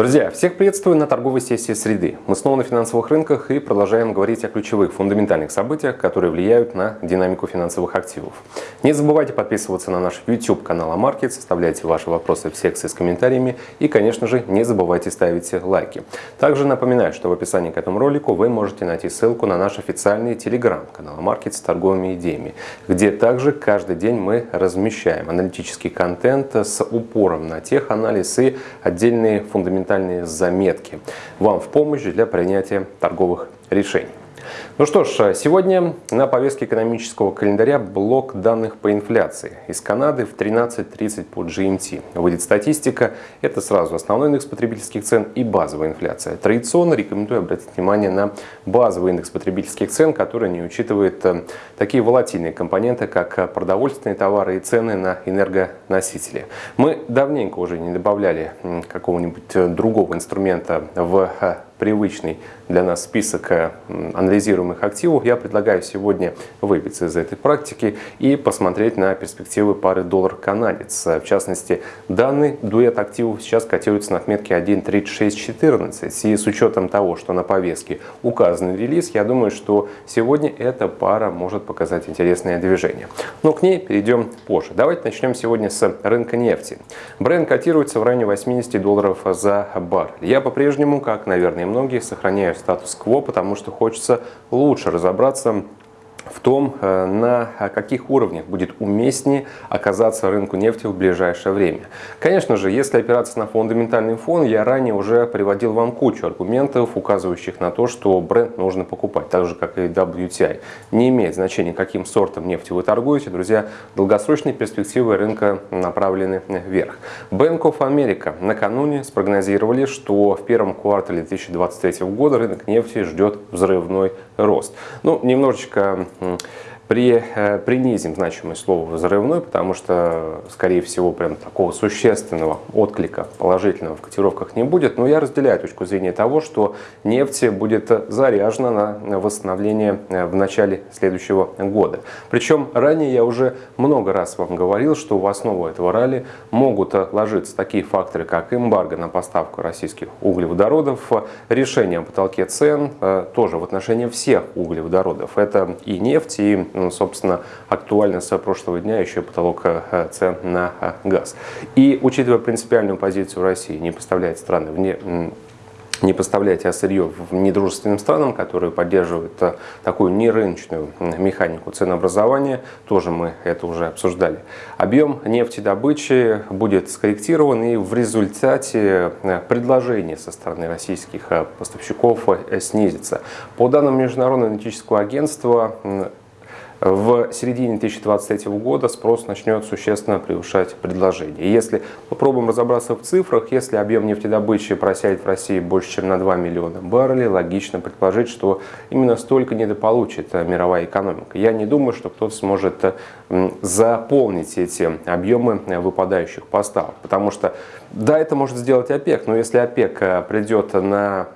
Друзья, всех приветствую на торговой сессии среды. Мы снова на финансовых рынках и продолжаем говорить о ключевых фундаментальных событиях, которые влияют на динамику финансовых активов. Не забывайте подписываться на наш YouTube канал Амаркет, составляйте ваши вопросы в секции с комментариями и, конечно же, не забывайте ставить лайки. Также напоминаю, что в описании к этому ролику вы можете найти ссылку на наш официальный телеграм-канал Амаркет с торговыми идеями, где также каждый день мы размещаем аналитический контент с упором на теханализ и отдельные фундаментальные фундаментальные заметки вам в помощь для принятия торговых решений. Ну что ж, сегодня на повестке экономического календаря блок данных по инфляции. Из Канады в 13.30 по GMT. Выйдет статистика. Это сразу основной индекс потребительских цен и базовая инфляция. Традиционно рекомендую обратить внимание на базовый индекс потребительских цен, который не учитывает э, такие волатильные компоненты, как продовольственные товары и цены на энергоносители. Мы давненько уже не добавляли какого-нибудь э, другого инструмента в э, привычный для нас список э, анализируемых активов, я предлагаю сегодня выбиться из этой практики и посмотреть на перспективы пары доллар-канадец. В частности, данный дуэт активов сейчас котируется на отметке 1.3614. И с учетом того, что на повестке указан релиз, я думаю, что сегодня эта пара может показать интересное движение. Но к ней перейдем позже. Давайте начнем сегодня с рынка нефти. Бренд котируется в районе 80 долларов за баррель. Я по-прежнему, как, наверное, многие, сохраняю статус-кво, потому что хочется лучше разобраться в том, э, на каких уровнях будет уместнее оказаться рынку нефти в ближайшее время. Конечно же, если опираться на фундаментальный фон, я ранее уже приводил вам кучу аргументов, указывающих на то, что бренд нужно покупать, так же как и WTI. Не имеет значения, каким сортом нефти вы торгуете, друзья, долгосрочные перспективы рынка направлены вверх. Bank of America накануне спрогнозировали, что в первом квартале 2023 года рынок нефти ждет взрывной рост. Ну, немножечко Hmm. При, э, принизим значимость слова «взрывной», потому что, скорее всего, прям такого существенного отклика положительного в котировках не будет. Но я разделяю точку зрения того, что нефть будет заряжена на восстановление э, в начале следующего года. Причем ранее я уже много раз вам говорил, что в основу этого ралли могут ложиться такие факторы, как эмбарго на поставку российских углеводородов, решение о потолке цен, э, тоже в отношении всех углеводородов. Это и нефть, и собственно, актуально с прошлого дня еще потолок э, цен на э, газ. И учитывая принципиальную позицию России, не поставляет страны вне не поставляйте сырье в недружественным странам, которые поддерживают э, такую нерыночную механику ценообразования. Тоже мы это уже обсуждали. Объем нефтедобычи будет скорректирован и в результате предложение со стороны российских поставщиков снизится. По данным Международного аналитического агентства, в середине 2023 года спрос начнет существенно превышать предложение. Если попробуем разобраться в цифрах, если объем нефтедобычи просядет в России больше, чем на 2 миллиона баррелей, логично предположить, что именно столько недополучит мировая экономика. Я не думаю, что кто-то сможет заполнить эти объемы выпадающих поставок, потому что да, это может сделать ОПЕК, но если ОПЕК э, придет на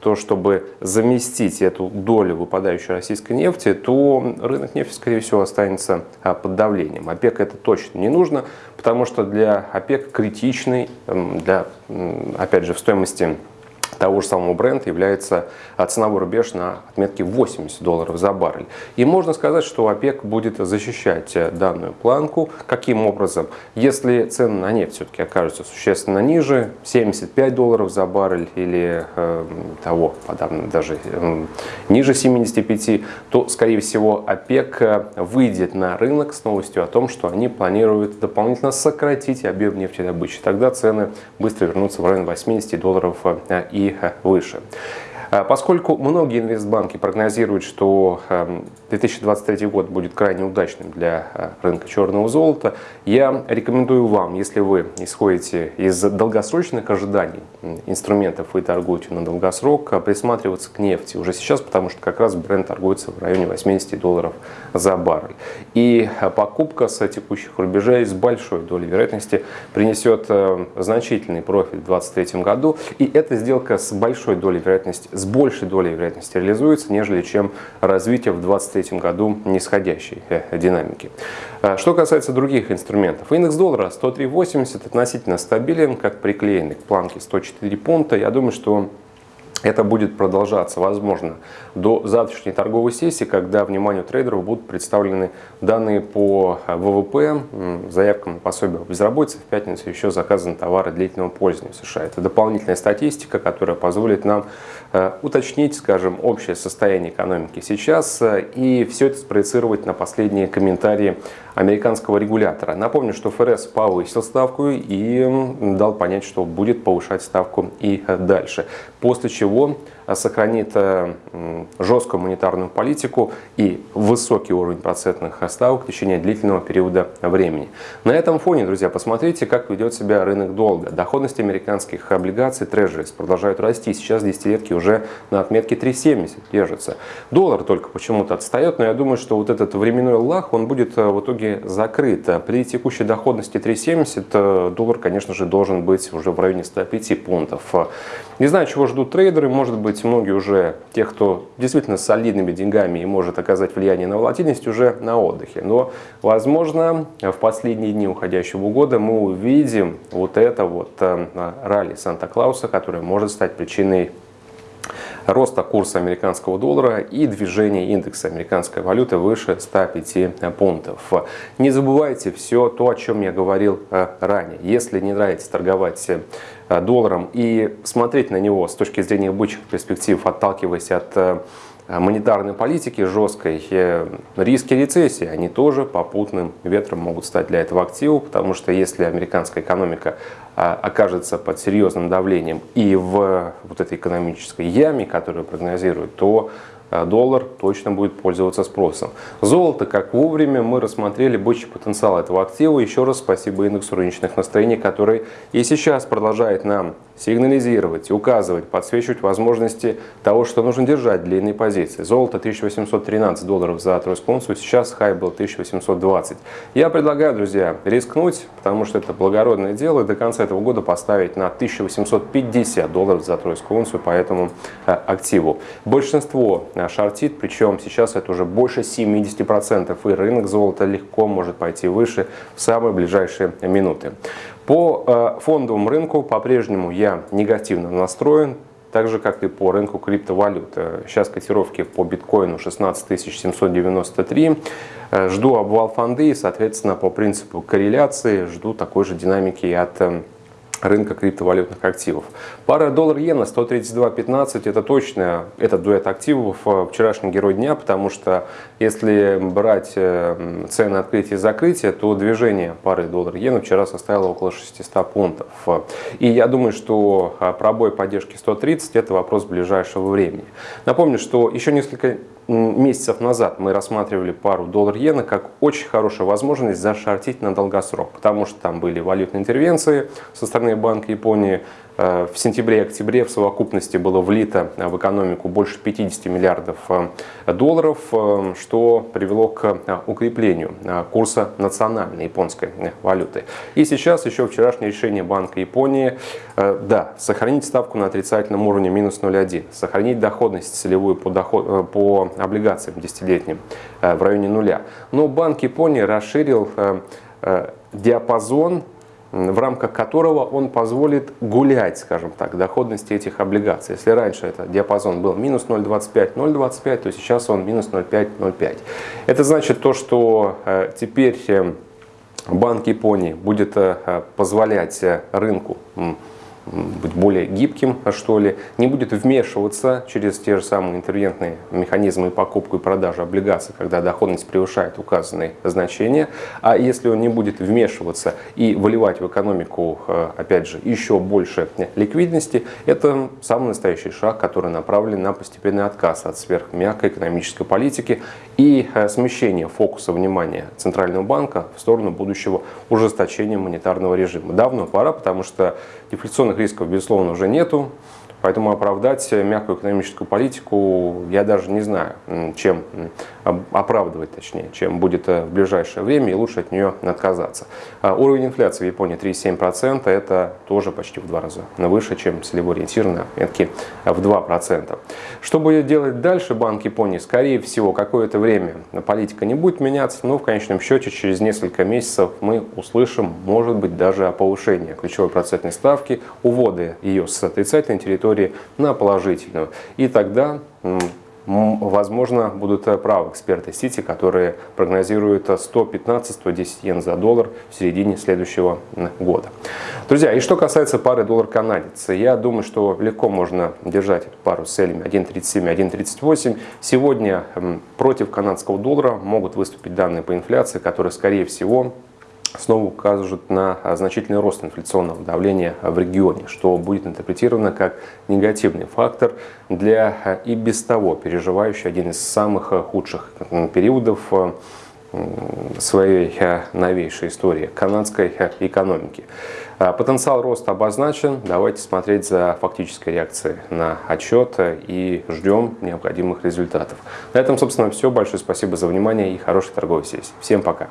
то, чтобы заместить эту долю выпадающей российской нефти, то рынок нефти, скорее всего, останется а, под давлением. ОПЕК это точно не нужно, потому что для ОПЕК критичный, для, опять же, в стоимости того же самого бренда является а, ценовой рубеж на отметке 80 долларов за баррель. И можно сказать, что ОПЕК будет защищать э, данную планку. Каким образом? Если цены на нефть все-таки окажутся существенно ниже, 75 долларов за баррель или э, того, подавно даже э, ниже 75, то, скорее всего, ОПЕК э, выйдет на рынок с новостью о том, что они планируют дополнительно сократить объем нефтедобычи. Тогда цены быстро вернутся в район 80 долларов э, выше. А, поскольку многие инвестбанки прогнозируют, что 2023 эм, год будет крайне удачным для э, рынка черного золота, я рекомендую вам, если вы исходите из долгосрочных ожиданий инструментов и торгуете на долгосрок, э, присматриваться к нефти уже сейчас, потому что как раз бренд торгуется в районе 80 долларов за баррель. И э, покупка с текущих рубежей с большой долей вероятности принесет значительный профит в 2023 году. И эта сделка с большой долей вероятности с большей долей вероятности реализуется, нежели чем развитие в 2023 году нисходящей э, динамики. А, что касается других инструментов, индекс доллара 103.80 относительно стабилен, как приклеенный к планке 104 пункта. Я думаю, что это будет продолжаться, возможно, до завтрашней торговой сессии, когда вниманию трейдеров будут представлены данные по ВВП, заявкам на пособие по безработице. В пятницу еще заказаны товары длительного пользования в США. Это дополнительная статистика, которая позволит нам э, уточнить, скажем, общее состояние экономики сейчас э, и все это спроецировать на последние комментарии американского регулятора. Напомню, что ФРС повысил ставку и дал понять, что будет повышать ставку и дальше. После чего того, сохранит э, жесткую монетарную политику и высокий уровень процентных ставок в течение длительного периода времени. На этом фоне, друзья, посмотрите, как ведет себя рынок долга. Доходность американских облигаций Treasuries продолжают расти. Сейчас десятилетки уже на отметке 3,70 держатся. Доллар только почему-то отстает, но я думаю, что вот этот временной лах, он будет э, в итоге закрыт. При текущей доходности 3,70 э, доллар, конечно же, должен быть уже в районе 105 пунктов. Не знаю, чего ждут трейдеры, может быть, многие уже, тех, кто действительно с солидными деньгами и может оказать влияние на волатильность, уже на отдыхе. Но, возможно, в последние дни уходящего года мы увидим вот это вот э, ралли Санта-Клауса, которое может стать причиной роста курса американского доллара и движения индекса американской валюты выше 105 пунктов. Не забывайте все то, о чем я говорил э, ранее. Если не нравится торговать э, долларом и смотреть на него с точки зрения бычьих перспектив, отталкиваясь от э, монетарной политики жесткой, риски рецессии, они тоже попутным ветром могут стать для этого активу, потому что если американская экономика а, окажется под серьезным давлением и в вот этой экономической яме, которую прогнозируют, то доллар точно будет пользоваться спросом. Золото, как вовремя, мы рассмотрели бычий потенциал этого актива. Еще раз спасибо индексу рыночных настроений, который и сейчас продолжает нам сигнализировать, указывать, подсвечивать возможности того, что нужно держать длинные позиции. Золото 1813 долларов за тройскую унцию, сейчас хай был 1820. Я предлагаю, друзья, рискнуть, потому что это благородное дело, и до конца этого года поставить на 1850 долларов за тройскую унцию по этому э, активу. Большинство э, шортит, причем сейчас это уже больше 70%, и рынок золота легко может пойти выше в самые ближайшие минуты. По э, фондовому рынку по-прежнему я негативно настроен, так же, как и по рынку криптовалют. Э, сейчас котировки по биткоину 16 793. Э, жду обвал фонды и, соответственно, по принципу корреляции жду такой же динамики от рынка криптовалютных активов. Пара доллар-иена 132.15 это точно этот дуэт активов э, вчерашний герой дня, потому что если брать э, цены открытия и закрытия, то движение пары доллар-иена вчера составило около 600 пунктов. И я думаю, что э, пробой поддержки 130 это вопрос ближайшего времени. Напомню, что еще несколько месяцев назад мы рассматривали пару доллар-иена как очень хорошая возможность зашортить на долгосрок, потому что там были валютные интервенции со стороны Банка Японии, в сентябре-октябре в совокупности было влито в экономику больше 50 миллиардов э, долларов, э, что привело к укреплению курса национальной японской валюты. И сейчас еще вчерашнее решение Банка Японии, да, сохранить ставку на отрицательном уровне минус 0,1, сохранить доходность целевую по, доход, по облигациям десятилетним в районе нуля. Но Банк Японии расширил диапазон в рамках которого он позволит гулять, скажем так, доходности этих облигаций. Если раньше это диапазон был минус 0,25, 0,25, то сейчас он минус 0,5, 0,5. Это значит то, что э, теперь э, Банк Японии будет э, позволять рынку быть более гибким, что ли, не будет вмешиваться через те же самые интервентные механизмы покупку и продажи облигаций, когда доходность превышает указанные значения. А если он не будет вмешиваться и выливать в экономику, э, опять же, еще больше ликвидности, это самый настоящий шаг, который направлен на постепенный отказ от сверхмягкой экономической политики и э, смещение фокуса внимания Центрального банка в сторону будущего ужесточения монетарного режима. Давно пора, потому что дефляционных рисков, безусловно, уже нету. Поэтому оправдать мягкую экономическую политику я даже не знаю, чем оправдывать точнее, чем будет в ближайшее время и лучше от нее отказаться. Уровень инфляции в Японии 3,7%, это тоже почти в два раза выше, чем целевой ориентир в 2%. Что будет делать дальше Банк Японии? Скорее всего, какое-то время политика не будет меняться, но в конечном счете через несколько месяцев мы услышим, может быть, даже о повышении ключевой процентной ставки, уводы ее с отрицательной территории на положительную. И тогда Возможно, будут э, правы эксперты Сити, которые прогнозируют 115-110 э, йен за доллар в середине следующего года. Друзья, и что касается пары доллар-канадец, я думаю, что легко можно держать эту пару с целями 1.37 1.38. Сегодня против канадского доллара могут выступить данные по инфляции, которые, скорее всего, снова укажут на значительный рост инфляционного давления в регионе, что будет интерпретировано как негативный фактор для и без того переживающий один из самых худших периодов своей новейшей истории канадской экономики. Потенциал роста обозначен. Давайте смотреть за фактической реакцией на отчет и ждем необходимых результатов. На этом, собственно, все. Большое спасибо за внимание и хорошей торговой сессии. Всем пока!